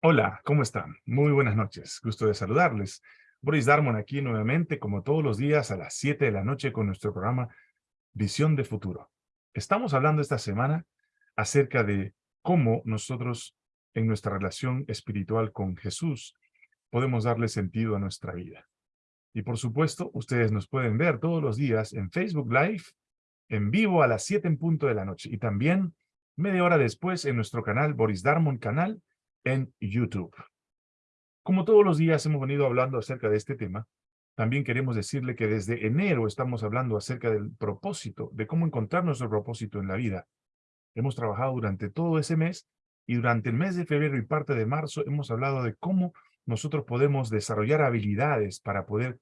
Hola, ¿cómo están? Muy buenas noches. Gusto de saludarles. Boris Darmon aquí nuevamente, como todos los días, a las 7 de la noche con nuestro programa Visión de Futuro. Estamos hablando esta semana acerca de cómo nosotros, en nuestra relación espiritual con Jesús, podemos darle sentido a nuestra vida. Y por supuesto, ustedes nos pueden ver todos los días en Facebook Live, en vivo a las 7 en punto de la noche. Y también media hora después en nuestro canal, Boris Darmon Canal, en YouTube. Como todos los días hemos venido hablando acerca de este tema, también queremos decirle que desde enero estamos hablando acerca del propósito, de cómo encontrar nuestro propósito en la vida. Hemos trabajado durante todo ese mes y durante el mes de febrero y parte de marzo hemos hablado de cómo nosotros podemos desarrollar habilidades para poder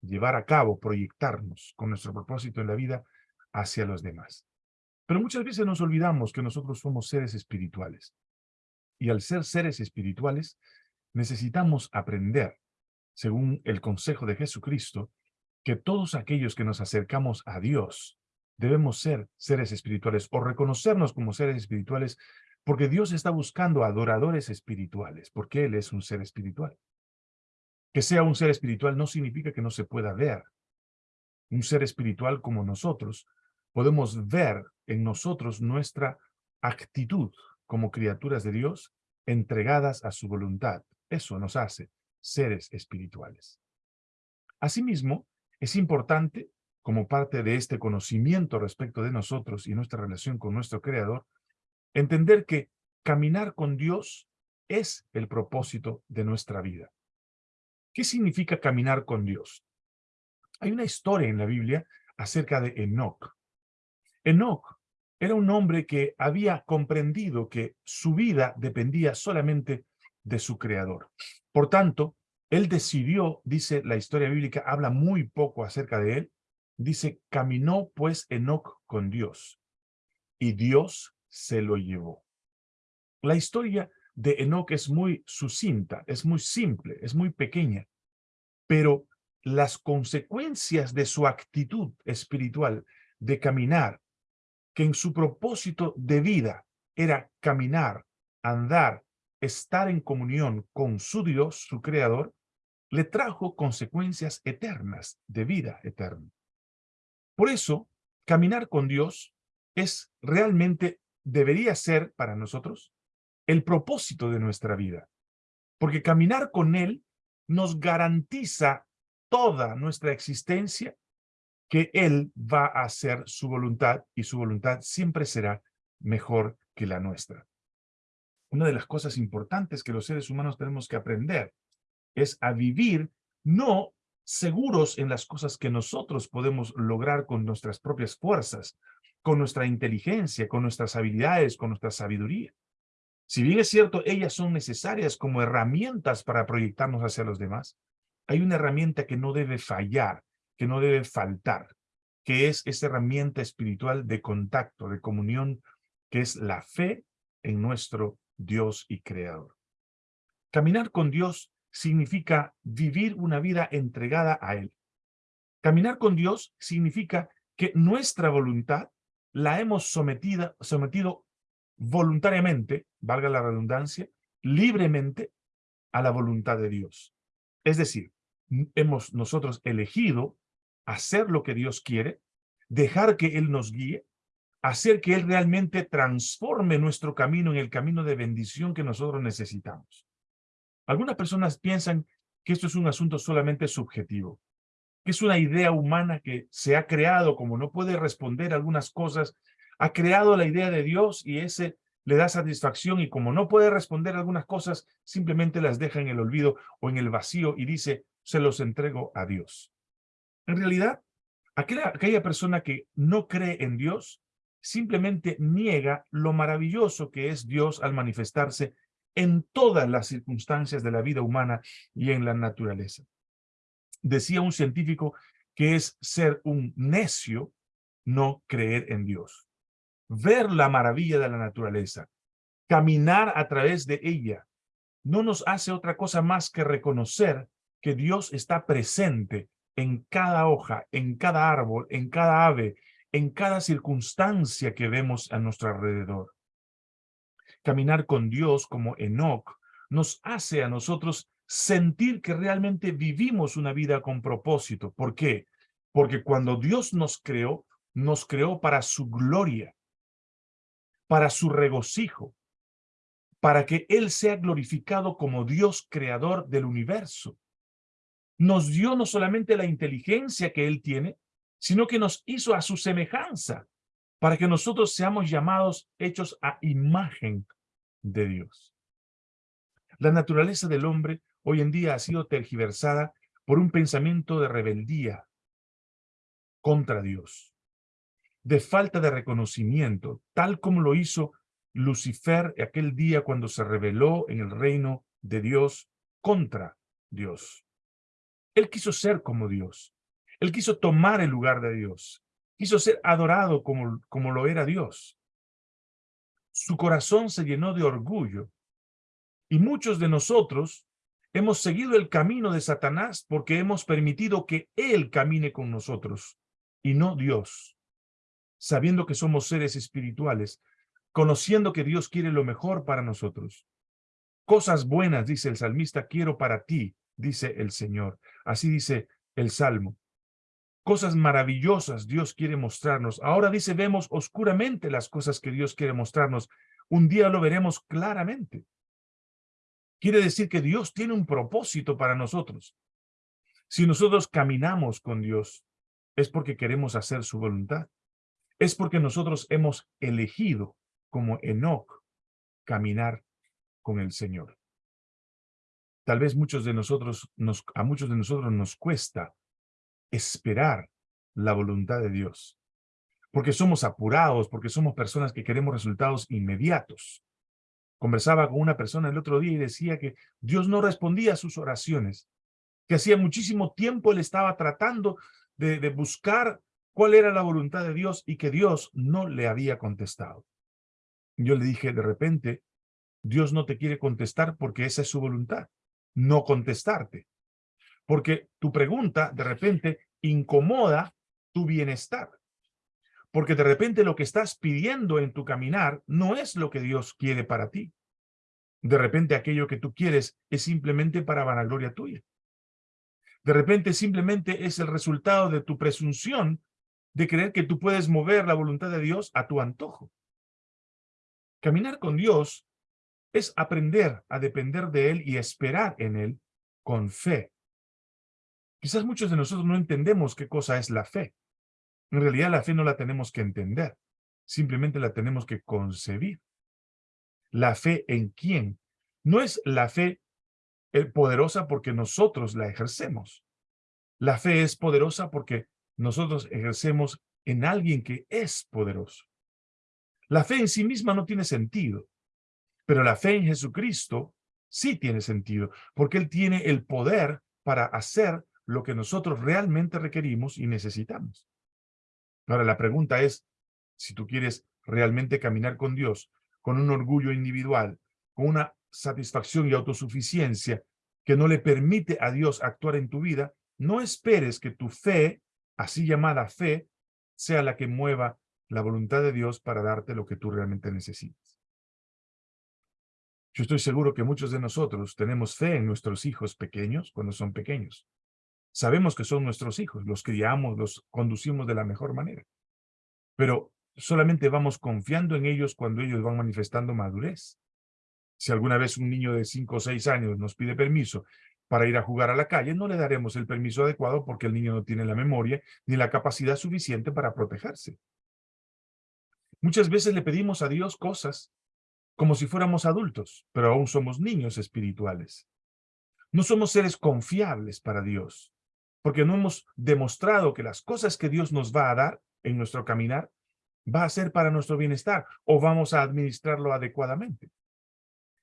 llevar a cabo, proyectarnos con nuestro propósito en la vida hacia los demás. Pero muchas veces nos olvidamos que nosotros somos seres espirituales. Y al ser seres espirituales, necesitamos aprender, según el consejo de Jesucristo, que todos aquellos que nos acercamos a Dios debemos ser seres espirituales o reconocernos como seres espirituales porque Dios está buscando adoradores espirituales, porque Él es un ser espiritual. Que sea un ser espiritual no significa que no se pueda ver. Un ser espiritual como nosotros, podemos ver en nosotros nuestra actitud, como criaturas de Dios, entregadas a su voluntad. Eso nos hace seres espirituales. Asimismo, es importante, como parte de este conocimiento respecto de nosotros y nuestra relación con nuestro Creador, entender que caminar con Dios es el propósito de nuestra vida. ¿Qué significa caminar con Dios? Hay una historia en la Biblia acerca de Enoch. Enoch era un hombre que había comprendido que su vida dependía solamente de su creador. Por tanto, él decidió, dice la historia bíblica, habla muy poco acerca de él, dice, caminó pues Enoch con Dios, y Dios se lo llevó. La historia de Enoch es muy sucinta, es muy simple, es muy pequeña, pero las consecuencias de su actitud espiritual de caminar que en su propósito de vida era caminar, andar, estar en comunión con su Dios, su Creador, le trajo consecuencias eternas, de vida eterna. Por eso, caminar con Dios es realmente, debería ser para nosotros, el propósito de nuestra vida. Porque caminar con Él nos garantiza toda nuestra existencia que Él va a hacer su voluntad y su voluntad siempre será mejor que la nuestra. Una de las cosas importantes que los seres humanos tenemos que aprender es a vivir no seguros en las cosas que nosotros podemos lograr con nuestras propias fuerzas, con nuestra inteligencia, con nuestras habilidades, con nuestra sabiduría. Si bien es cierto, ellas son necesarias como herramientas para proyectarnos hacia los demás, hay una herramienta que no debe fallar que no debe faltar, que es esa herramienta espiritual de contacto, de comunión, que es la fe en nuestro Dios y Creador. Caminar con Dios significa vivir una vida entregada a Él. Caminar con Dios significa que nuestra voluntad la hemos sometida, sometido voluntariamente, valga la redundancia, libremente a la voluntad de Dios. Es decir, hemos nosotros elegido hacer lo que Dios quiere, dejar que Él nos guíe, hacer que Él realmente transforme nuestro camino en el camino de bendición que nosotros necesitamos. Algunas personas piensan que esto es un asunto solamente subjetivo, que es una idea humana que se ha creado, como no puede responder algunas cosas, ha creado la idea de Dios y ese le da satisfacción y como no puede responder algunas cosas, simplemente las deja en el olvido o en el vacío y dice, se los entrego a Dios. En realidad, aquella, aquella persona que no cree en Dios simplemente niega lo maravilloso que es Dios al manifestarse en todas las circunstancias de la vida humana y en la naturaleza. Decía un científico que es ser un necio no creer en Dios. Ver la maravilla de la naturaleza, caminar a través de ella, no nos hace otra cosa más que reconocer que Dios está presente en cada hoja, en cada árbol, en cada ave, en cada circunstancia que vemos a nuestro alrededor. Caminar con Dios como Enoch nos hace a nosotros sentir que realmente vivimos una vida con propósito. ¿Por qué? Porque cuando Dios nos creó, nos creó para su gloria, para su regocijo, para que Él sea glorificado como Dios creador del universo. Nos dio no solamente la inteligencia que Él tiene, sino que nos hizo a su semejanza, para que nosotros seamos llamados, hechos a imagen de Dios. La naturaleza del hombre hoy en día ha sido tergiversada por un pensamiento de rebeldía contra Dios, de falta de reconocimiento, tal como lo hizo Lucifer aquel día cuando se rebeló en el reino de Dios contra Dios. Él quiso ser como Dios. Él quiso tomar el lugar de Dios. Quiso ser adorado como, como lo era Dios. Su corazón se llenó de orgullo. Y muchos de nosotros Hemos seguido el camino de Satanás porque hemos permitido que Él camine con nosotros y no Dios. Sabiendo que somos seres espirituales, conociendo que Dios quiere lo mejor para nosotros. Cosas buenas, dice el salmista, quiero para ti, dice el Señor. Así dice el Salmo. Cosas maravillosas Dios quiere mostrarnos. Ahora dice, vemos oscuramente las cosas que Dios quiere mostrarnos. Un día lo veremos claramente. Quiere decir que Dios tiene un propósito para nosotros. Si nosotros caminamos con Dios, es porque queremos hacer su voluntad. Es porque nosotros hemos elegido, como Enoch, caminar con el Señor. Tal vez muchos de nosotros, nos, a muchos de nosotros nos cuesta esperar la voluntad de Dios. Porque somos apurados, porque somos personas que queremos resultados inmediatos. Conversaba con una persona el otro día y decía que Dios no respondía a sus oraciones, que hacía muchísimo tiempo él estaba tratando de buscar cuál era la voluntad de Dios y que Dios no le había contestado. Yo le dije, de repente, Dios no te quiere contestar porque esa es su voluntad, no contestarte. Porque tu pregunta, de repente, incomoda tu bienestar. Porque de repente lo que estás pidiendo en tu caminar no es lo que Dios quiere para ti. De repente aquello que tú quieres es simplemente para vanagloria tuya. De repente simplemente es el resultado de tu presunción de creer que tú puedes mover la voluntad de Dios a tu antojo. Caminar con Dios es aprender a depender de Él y esperar en Él con fe. Quizás muchos de nosotros no entendemos qué cosa es la fe. En realidad la fe no la tenemos que entender, simplemente la tenemos que concebir. La fe en quién. No es la fe eh, poderosa porque nosotros la ejercemos. La fe es poderosa porque nosotros ejercemos en alguien que es poderoso. La fe en sí misma no tiene sentido, pero la fe en Jesucristo sí tiene sentido, porque Él tiene el poder para hacer lo que nosotros realmente requerimos y necesitamos. Ahora, la pregunta es, si tú quieres realmente caminar con Dios, con un orgullo individual, con una satisfacción y autosuficiencia que no le permite a Dios actuar en tu vida, no esperes que tu fe, así llamada fe, sea la que mueva la voluntad de Dios para darte lo que tú realmente necesitas. Yo estoy seguro que muchos de nosotros tenemos fe en nuestros hijos pequeños cuando son pequeños. Sabemos que son nuestros hijos, los criamos, los conducimos de la mejor manera. Pero solamente vamos confiando en ellos cuando ellos van manifestando madurez. Si alguna vez un niño de 5 o 6 años nos pide permiso para ir a jugar a la calle, no le daremos el permiso adecuado porque el niño no tiene la memoria ni la capacidad suficiente para protegerse. Muchas veces le pedimos a Dios cosas como si fuéramos adultos, pero aún somos niños espirituales. No somos seres confiables para Dios porque no hemos demostrado que las cosas que Dios nos va a dar en nuestro caminar va a ser para nuestro bienestar o vamos a administrarlo adecuadamente.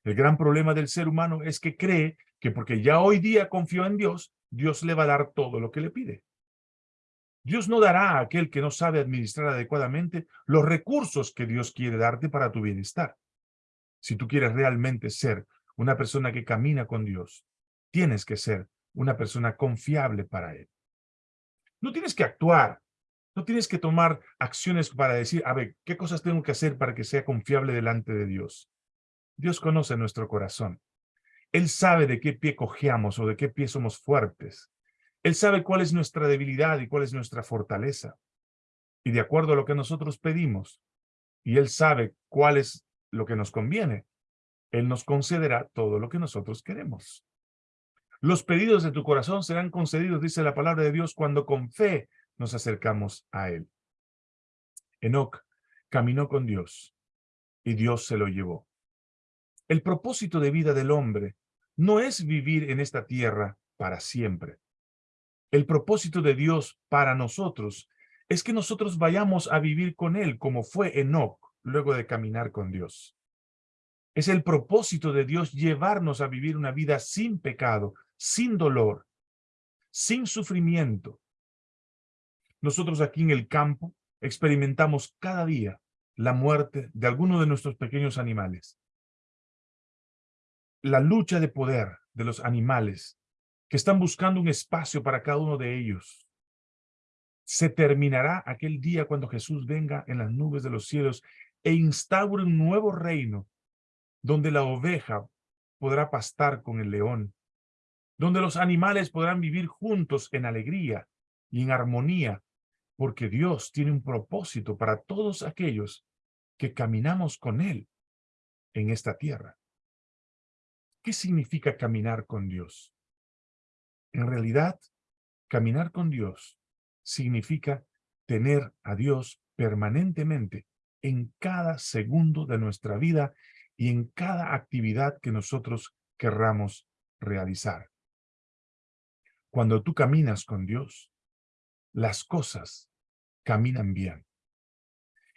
El gran problema del ser humano es que cree que porque ya hoy día confió en Dios, Dios le va a dar todo lo que le pide. Dios no dará a aquel que no sabe administrar adecuadamente los recursos que Dios quiere darte para tu bienestar. Si tú quieres realmente ser una persona que camina con Dios, tienes que ser una persona confiable para él. No tienes que actuar, no tienes que tomar acciones para decir, a ver, ¿qué cosas tengo que hacer para que sea confiable delante de Dios? Dios conoce nuestro corazón. Él sabe de qué pie cojeamos o de qué pie somos fuertes. Él sabe cuál es nuestra debilidad y cuál es nuestra fortaleza. Y de acuerdo a lo que nosotros pedimos, y Él sabe cuál es lo que nos conviene, Él nos concederá todo lo que nosotros queremos. Los pedidos de tu corazón serán concedidos, dice la palabra de Dios, cuando con fe nos acercamos a Él. Enoc caminó con Dios y Dios se lo llevó. El propósito de vida del hombre no es vivir en esta tierra para siempre. El propósito de Dios para nosotros es que nosotros vayamos a vivir con Él como fue Enoch luego de caminar con Dios. Es el propósito de Dios llevarnos a vivir una vida sin pecado, sin dolor, sin sufrimiento. Nosotros aquí en el campo experimentamos cada día la muerte de alguno de nuestros pequeños animales la lucha de poder de los animales que están buscando un espacio para cada uno de ellos. Se terminará aquel día cuando Jesús venga en las nubes de los cielos e instaure un nuevo reino donde la oveja podrá pastar con el león, donde los animales podrán vivir juntos en alegría y en armonía, porque Dios tiene un propósito para todos aquellos que caminamos con Él en esta tierra. ¿Qué significa caminar con Dios? En realidad, caminar con Dios significa tener a Dios permanentemente en cada segundo de nuestra vida y en cada actividad que nosotros querramos realizar. Cuando tú caminas con Dios, las cosas caminan bien.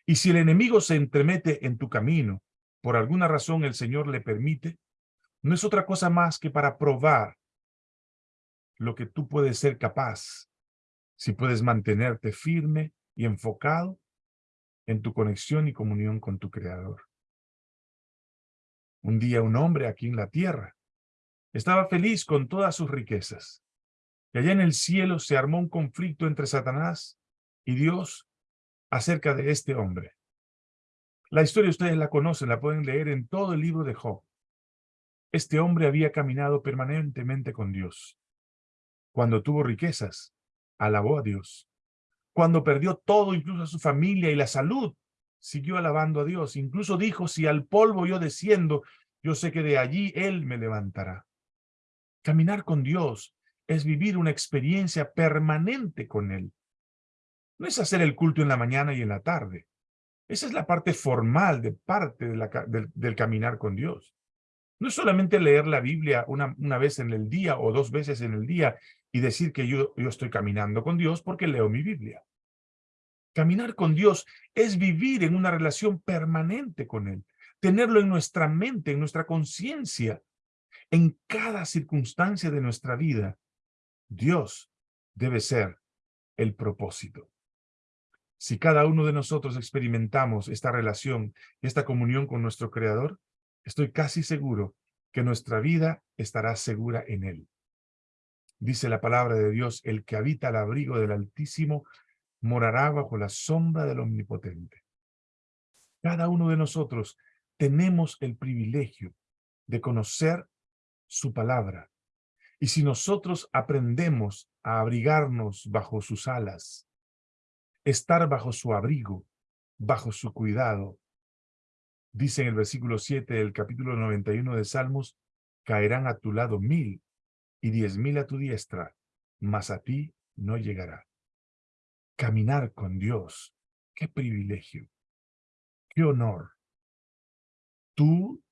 Y si el enemigo se entremete en tu camino, por alguna razón el Señor le permite, no es otra cosa más que para probar lo que tú puedes ser capaz, si puedes mantenerte firme y enfocado en tu conexión y comunión con tu Creador. Un día un hombre aquí en la tierra estaba feliz con todas sus riquezas. Y allá en el cielo se armó un conflicto entre Satanás y Dios acerca de este hombre. La historia ustedes la conocen, la pueden leer en todo el libro de Job. Este hombre había caminado permanentemente con Dios. Cuando tuvo riquezas, alabó a Dios. Cuando perdió todo, incluso a su familia y la salud, siguió alabando a Dios. Incluso dijo, si al polvo yo desciendo, yo sé que de allí Él me levantará. Caminar con Dios es vivir una experiencia permanente con Él. No es hacer el culto en la mañana y en la tarde. Esa es la parte formal de parte del caminar con Dios. No es solamente leer la Biblia una, una vez en el día o dos veces en el día y decir que yo, yo estoy caminando con Dios porque leo mi Biblia. Caminar con Dios es vivir en una relación permanente con Él, tenerlo en nuestra mente, en nuestra conciencia, en cada circunstancia de nuestra vida. Dios debe ser el propósito. Si cada uno de nosotros experimentamos esta relación, esta comunión con nuestro Creador, estoy casi seguro que nuestra vida estará segura en Él. Dice la palabra de Dios, el que habita al abrigo del Altísimo morará bajo la sombra del Omnipotente. Cada uno de nosotros tenemos el privilegio de conocer su palabra. Y si nosotros aprendemos a abrigarnos bajo sus alas, estar bajo su abrigo, bajo su cuidado, Dice en el versículo 7 del capítulo 91 de Salmos, caerán a tu lado mil y diez mil a tu diestra, mas a ti no llegará. Caminar con Dios, qué privilegio, qué honor. ¿Tú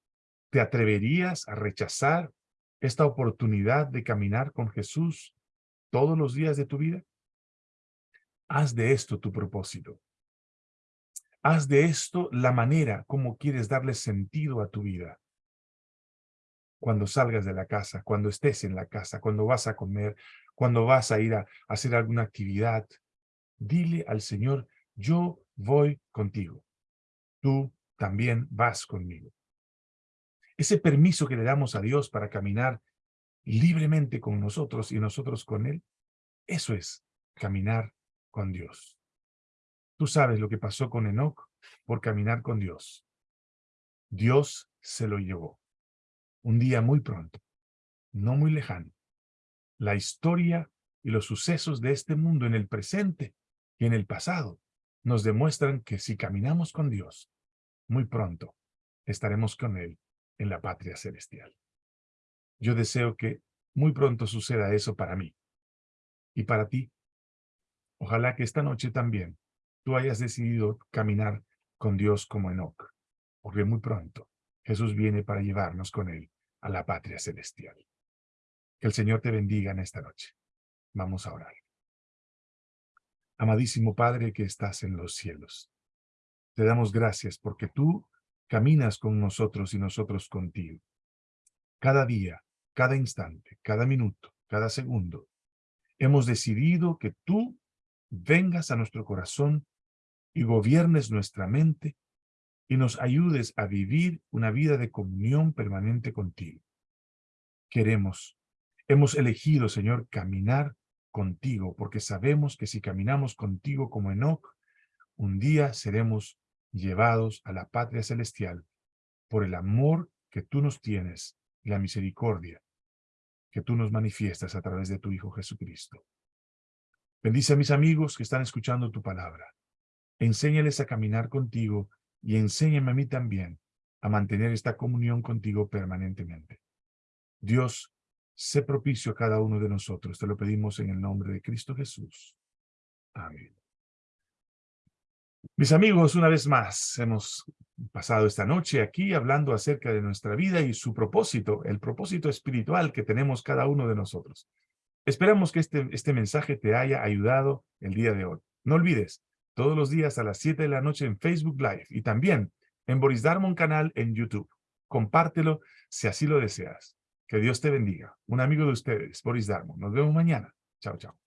te atreverías a rechazar esta oportunidad de caminar con Jesús todos los días de tu vida? Haz de esto tu propósito. Haz de esto la manera como quieres darle sentido a tu vida. Cuando salgas de la casa, cuando estés en la casa, cuando vas a comer, cuando vas a ir a hacer alguna actividad, dile al Señor, yo voy contigo. Tú también vas conmigo. Ese permiso que le damos a Dios para caminar libremente con nosotros y nosotros con Él, eso es caminar con Dios. Tú sabes lo que pasó con Enoch por caminar con Dios. Dios se lo llevó. Un día muy pronto, no muy lejano, la historia y los sucesos de este mundo en el presente y en el pasado nos demuestran que si caminamos con Dios, muy pronto estaremos con Él en la patria celestial. Yo deseo que muy pronto suceda eso para mí y para ti. Ojalá que esta noche también tú hayas decidido caminar con Dios como Enoch, porque muy pronto Jesús viene para llevarnos con Él a la patria celestial. Que el Señor te bendiga en esta noche. Vamos a orar. Amadísimo Padre que estás en los cielos, te damos gracias porque tú caminas con nosotros y nosotros contigo. Cada día, cada instante, cada minuto, cada segundo, hemos decidido que tú vengas a nuestro corazón y gobiernes nuestra mente y nos ayudes a vivir una vida de comunión permanente contigo. Queremos, hemos elegido, Señor, caminar contigo, porque sabemos que si caminamos contigo como Enoch, un día seremos llevados a la patria celestial por el amor que tú nos tienes y la misericordia que tú nos manifiestas a través de tu Hijo Jesucristo. Bendice a mis amigos que están escuchando tu palabra. Enséñales a caminar contigo y enséñame a mí también a mantener esta comunión contigo permanentemente. Dios, sé propicio a cada uno de nosotros. Te lo pedimos en el nombre de Cristo Jesús. Amén. Mis amigos, una vez más, hemos pasado esta noche aquí hablando acerca de nuestra vida y su propósito, el propósito espiritual que tenemos cada uno de nosotros. Esperamos que este, este mensaje te haya ayudado el día de hoy. No olvides, todos los días a las 7 de la noche en Facebook Live y también en Boris Darmon canal en YouTube. Compártelo si así lo deseas. Que Dios te bendiga. Un amigo de ustedes, Boris Darmon. Nos vemos mañana. Chao, chao.